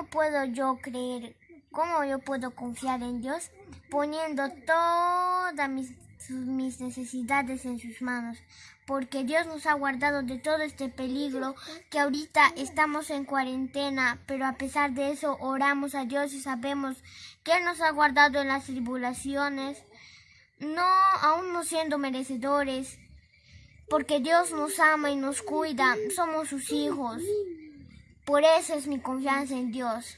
¿Cómo puedo yo creer? ¿Cómo yo puedo confiar en Dios? Poniendo todas mis, necesidades en sus manos. Porque Dios nos ha guardado de todo este peligro que ahorita estamos en cuarentena, pero a pesar de eso oramos a Dios y sabemos que Él nos ha guardado en las tribulaciones, no aún no siendo merecedores, porque Dios nos ama y nos cuida, somos sus hijos. Por eso es mi confianza en Dios.